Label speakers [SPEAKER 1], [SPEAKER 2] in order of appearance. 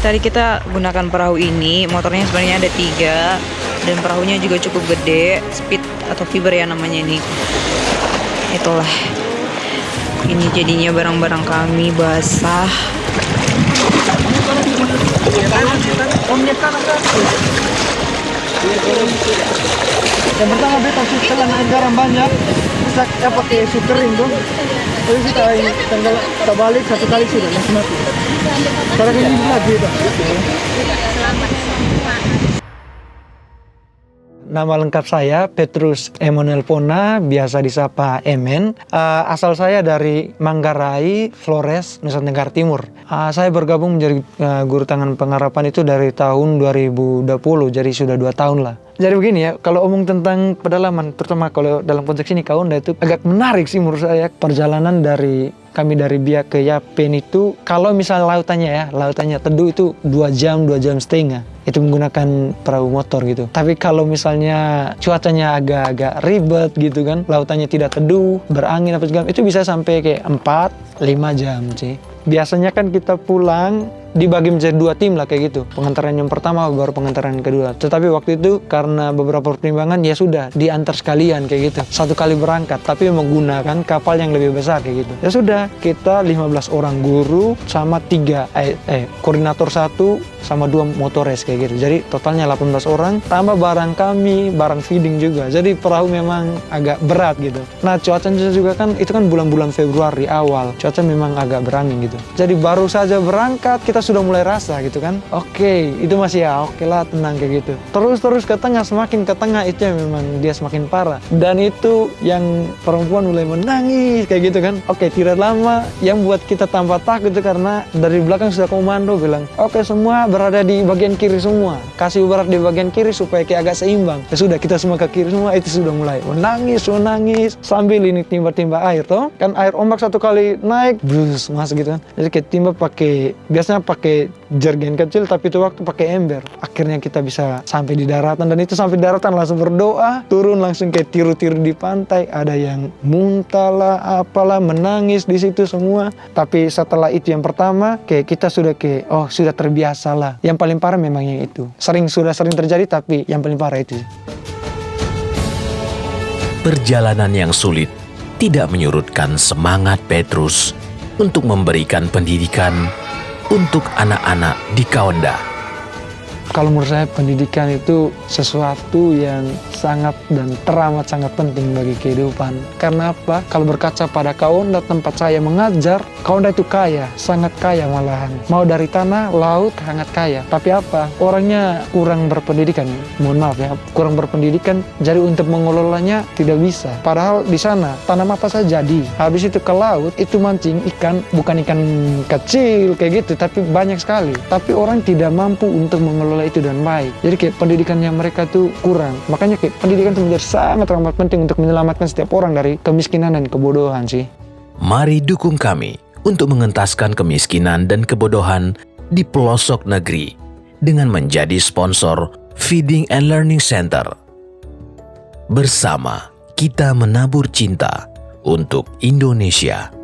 [SPEAKER 1] tadi kita gunakan perahu ini. Motornya sebenarnya ada tiga dan perahunya juga cukup gede, speed atau fiber ya namanya ini. Itulah. Ini jadinya barang-barang kami basah.
[SPEAKER 2] Yang pertama beta naik garam banyak, bisa ya pakai sukering tuh. Tapi kita tanggal satu kali sudah langsung mati. Sekarang ini lagi dah. Nama lengkap saya Petrus Emanuel Pona, biasa disapa Emen. Uh, asal saya dari Manggarai, Flores, Nusa Tenggara Timur. Uh, saya bergabung menjadi uh, guru tangan pengharapan itu dari tahun 2020, jadi sudah dua tahun lah. Jadi begini ya, kalau omong tentang pedalaman, terutama kalau dalam konteks ini Kaunda itu agak menarik sih menurut saya. Perjalanan dari kami dari Biak ke Yapen itu, kalau misalnya lautannya ya, lautannya teduh itu dua jam, dua jam setengah itu menggunakan perahu motor gitu. Tapi kalau misalnya cuacanya agak-agak ribet gitu kan, lautannya tidak teduh, berangin apa segala, itu bisa sampai kayak 4 5 jam sih. Biasanya kan kita pulang dibagi menjadi dua tim lah kayak gitu. Pengantaran yang pertama baru pengantaran kedua. Tetapi waktu itu karena beberapa pertimbangan ya sudah diantar sekalian kayak gitu. Satu kali berangkat tapi menggunakan kapal yang lebih besar kayak gitu. Ya sudah kita 15 orang guru sama tiga eh, eh koordinator satu sama dua motores kayak gitu. Jadi totalnya 18 orang tambah barang kami, barang feeding juga. Jadi perahu memang agak berat gitu. Nah cuacanya juga kan itu kan bulan-bulan Februari awal. Cuaca memang agak berangin gitu. Jadi baru saja berangkat kita sudah mulai rasa gitu kan. Oke, okay, itu masih ya oke okay lah tenang kayak gitu. Terus-terus ke tengah semakin ke tengah itu yang memang dia semakin parah. Dan itu yang perempuan mulai menangis kayak gitu kan. Oke, okay, tidak lama yang buat kita tambah takut itu karena dari belakang sudah komando bilang, "Oke, okay, semua berada di bagian kiri semua. Kasih ubarat di bagian kiri supaya kayak agak seimbang." Ya sudah, kita semua ke kiri semua itu sudah mulai menangis, menangis sambil ini timba-timba air toh. Kan air ombak satu kali naik, brus masuk gitu kan. Jadi kita timba pakai biasanya pakai jergen kecil tapi itu waktu pakai ember. Akhirnya kita bisa sampai di daratan dan itu sampai daratan langsung berdoa, turun langsung kayak tiru-tiru di pantai. Ada yang muntah lah, apalah, menangis di situ semua. Tapi setelah itu yang pertama, kayak kita sudah kayak oh sudah terbiasa lah. Yang paling parah memang yang itu. Sering sudah sering terjadi tapi yang paling parah itu.
[SPEAKER 3] Perjalanan yang sulit tidak menyurutkan semangat Petrus untuk memberikan pendidikan untuk anak-anak di Kaunda.
[SPEAKER 2] Kalau menurut saya pendidikan itu sesuatu yang sangat dan teramat sangat penting bagi kehidupan. Karena apa? Kalau berkaca pada Kaunda tempat saya mengajar, Kaunda itu kaya, sangat kaya malahan. Mau dari tanah, laut, sangat kaya. Tapi apa? Orangnya kurang berpendidikan. Mohon maaf ya, kurang berpendidikan. Jadi untuk mengelolanya tidak bisa. Padahal di sana tanam apa saja jadi. Habis itu ke laut, itu mancing ikan, bukan ikan kecil kayak gitu, tapi banyak sekali. Tapi orang tidak mampu untuk mengelola itu dan baik. Jadi kayak pendidikannya mereka tuh kurang. Makanya kayak pendidikan itu menjadi sangat amat penting untuk menyelamatkan setiap orang dari kemiskinan dan kebodohan sih.
[SPEAKER 3] Mari dukung kami untuk mengentaskan kemiskinan dan kebodohan di pelosok negeri dengan menjadi sponsor Feeding and Learning Center. Bersama kita menabur cinta untuk Indonesia.